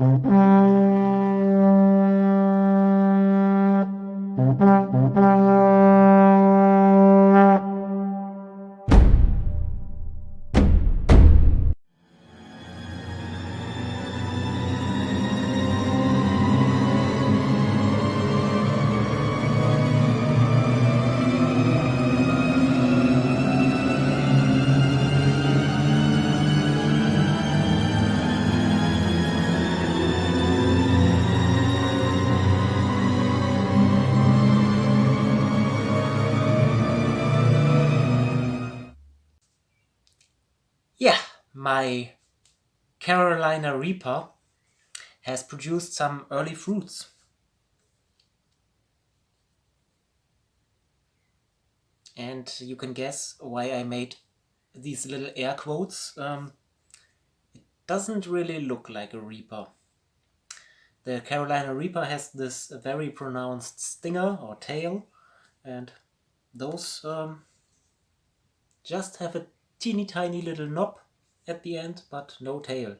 Yeah, my Carolina Reaper has produced some early fruits. And you can guess why I made these little air quotes. Um, it doesn't really look like a Reaper. The Carolina Reaper has this very pronounced stinger or tail and those um, just have a teeny tiny little knob at the end, but no tail.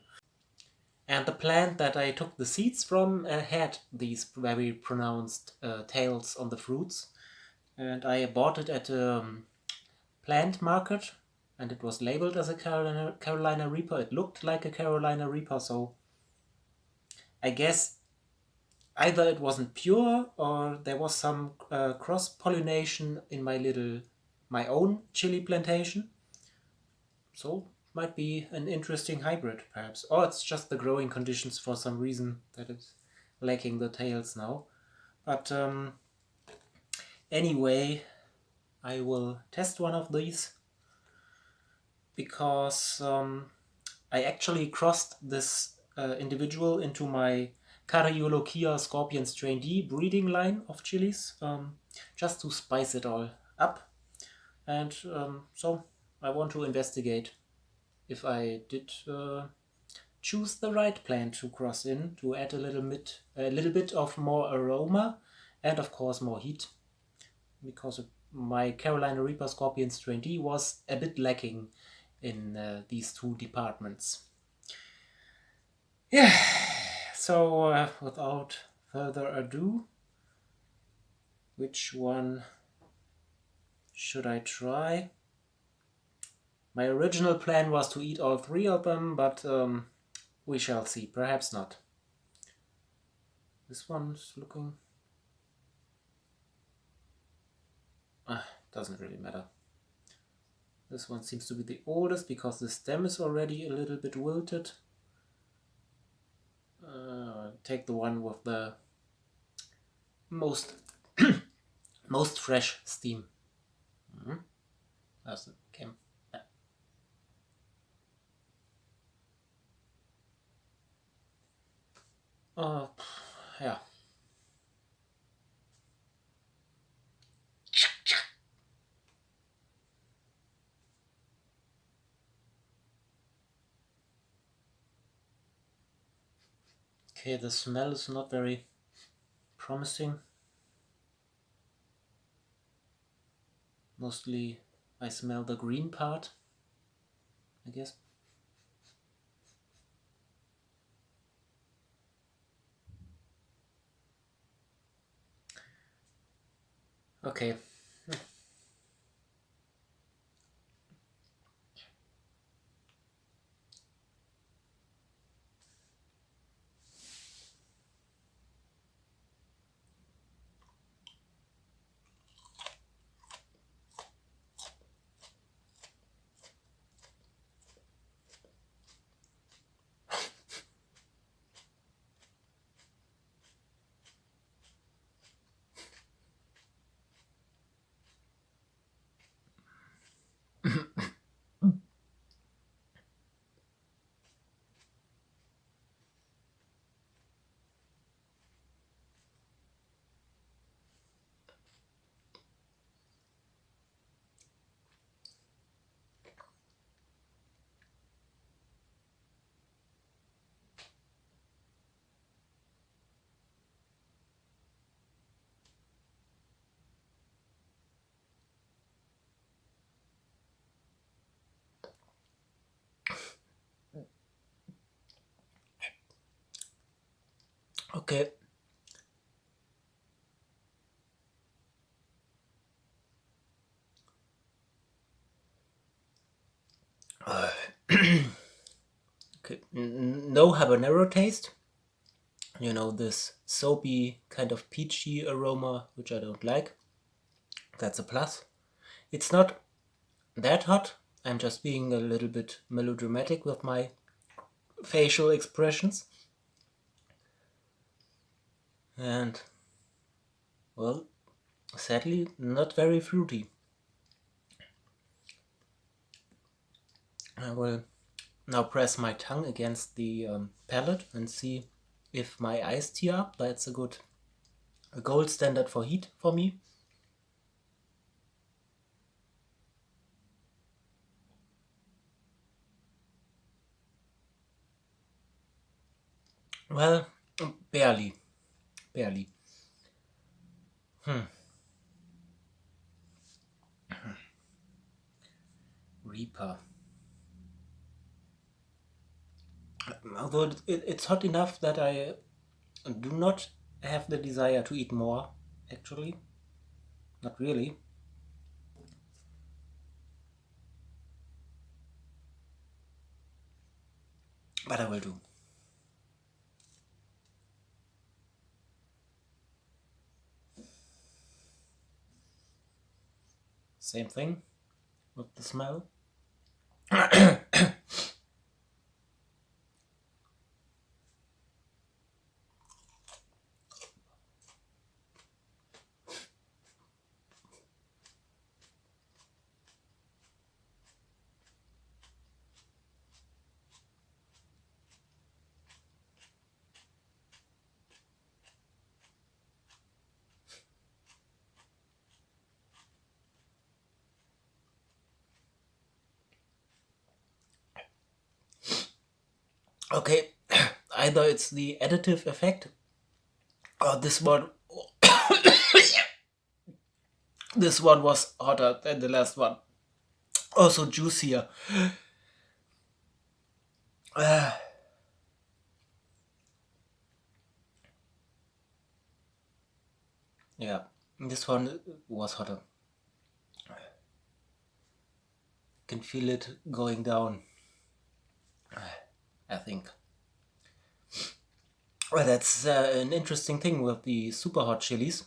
And the plant that I took the seeds from uh, had these very pronounced uh, tails on the fruits. And I bought it at a um, plant market and it was labeled as a Carolina, Carolina Reaper. It looked like a Carolina Reaper, so I guess either it wasn't pure or there was some uh, cross-pollination in my little, my own chili plantation. So might be an interesting hybrid perhaps. Or it's just the growing conditions for some reason that it's lacking the tails now. But um, anyway, I will test one of these because um, I actually crossed this uh, individual into my Cariolochia Scorpion Strain D breeding line of chilies um, just to spice it all up. And um, so I want to investigate if I did uh, choose the right plant to cross in to add a little bit, a little bit of more aroma and of course more heat because my Carolina Reaper Scorpion Strain D was a bit lacking in uh, these two departments. Yeah, so uh, without further ado, which one should I try? My original plan was to eat all three of them, but um, we shall see. Perhaps not. This one's looking... Ah, doesn't really matter. This one seems to be the oldest because the stem is already a little bit wilted. Uh, take the one with the most most fresh steam. Mm -hmm. That's it. Uh, ja. Okay, the smell is not very promising. Mostly I smell the green part, I guess. Okay. Okay. okay, no habanero taste. You know, this soapy kind of peachy aroma, which I don't like. That's a plus. It's not that hot. I'm just being a little bit melodramatic with my facial expressions. And, well, sadly, not very fruity. I will now press my tongue against the um, palate and see if my eyes tear up. That's a good a gold standard for heat for me. Well, barely. Barely. Hmm. Reaper. Although it, it's hot enough that I do not have the desire to eat more, actually. Not really. But I will do. Same thing with the smell. Okay, either it's the additive effect or this one this one was hotter than the last one. Also juicier. Uh, yeah, this one was hotter. Can feel it going down. I think. Well, that's uh, an interesting thing with the super hot chilies.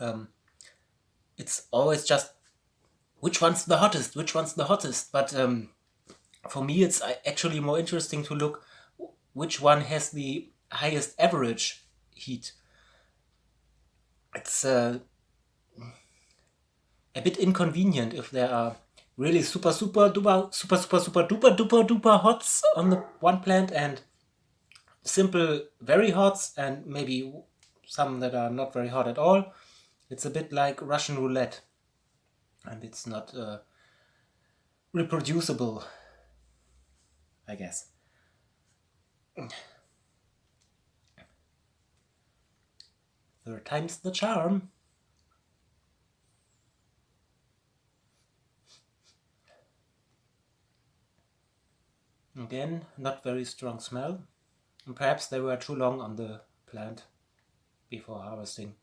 Um, it's always just which one's the hottest, which one's the hottest. But um, for me, it's uh, actually more interesting to look which one has the highest average heat. It's uh, a bit inconvenient if there are really super, super, duper, super, super, super, duper, duper, duper hots on the one plant and simple, very hots and maybe some that are not very hot at all. It's a bit like Russian roulette and it's not uh, reproducible, I guess. Third time's the charm. Again, not very strong smell. And perhaps they were too long on the plant before harvesting.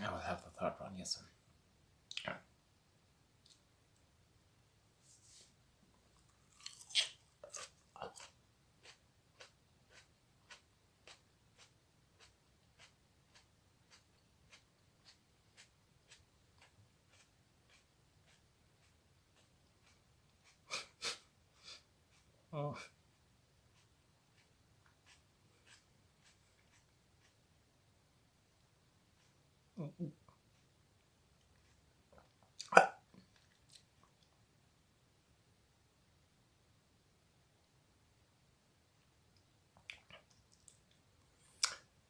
I will have the third one, yes. Oh.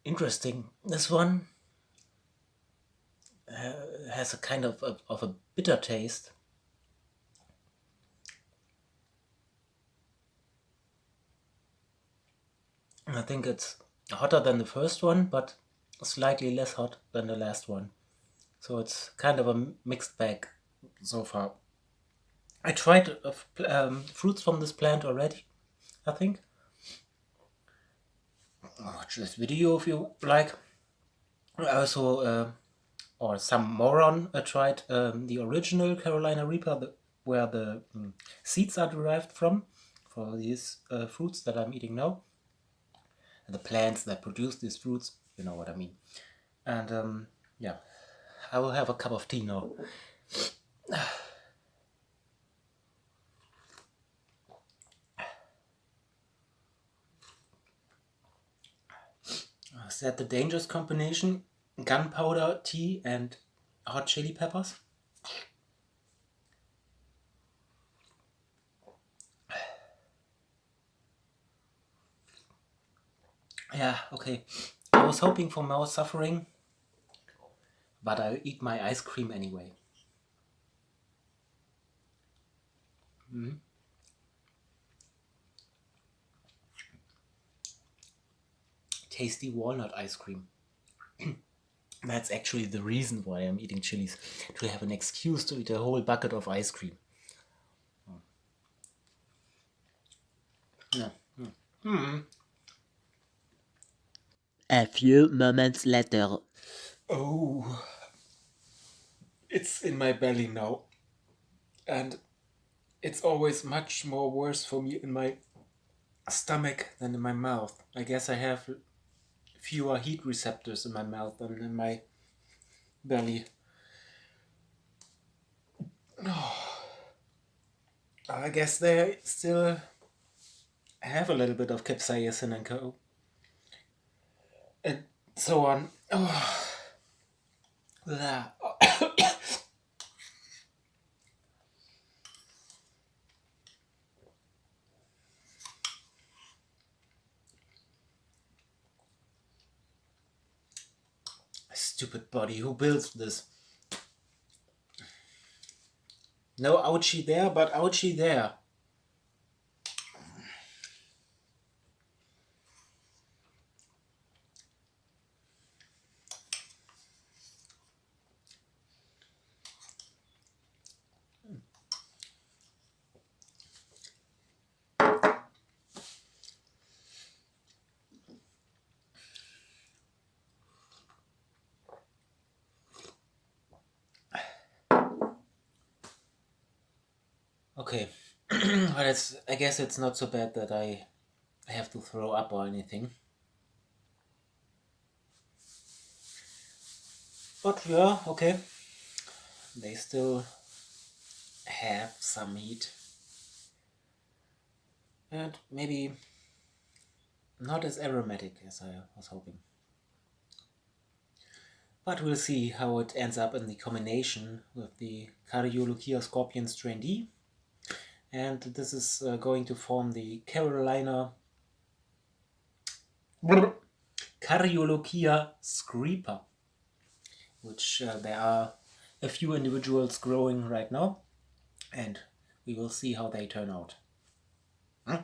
Interesting. This one uh, has a kind of a, of a bitter taste. I think it's hotter than the first one, but slightly less hot than the last one. So it's kind of a mixed bag so far. I tried uh, um, fruits from this plant already, I think. watch this video if you like. Also, uh, or some moron uh, tried um, the original Carolina Reaper, the, where the um, seeds are derived from, for these uh, fruits that I'm eating now. The plants that produce these fruits, you know what I mean. And um, yeah, I will have a cup of tea now. Is that the dangerous combination? Gunpowder, tea and hot chili peppers? Yeah, okay. I was hoping for more suffering, but I'll eat my ice cream anyway. Mm. Tasty walnut ice cream. That's actually the reason why I'm eating chilies, to have an excuse to eat a whole bucket of ice cream. Yeah. Mm. A few moments later. Oh, it's in my belly now. And it's always much more worse for me in my stomach than in my mouth. I guess I have fewer heat receptors in my mouth than in my belly. Oh, I guess they still have a little bit of capsaicin and co. And so on. Oh. That. Stupid body, who builds this? No ouchie there, but ouchie there. Okay, but it's, I guess it's not so bad that I have to throw up or anything. But yeah, okay. They still have some heat. And maybe not as aromatic as I was hoping. But we'll see how it ends up in the combination with the Cariolochia Scorpion Strain D and this is uh, going to form the Carolina Cariolochia screeper, which uh, there are a few individuals growing right now, and we will see how they turn out. Huh?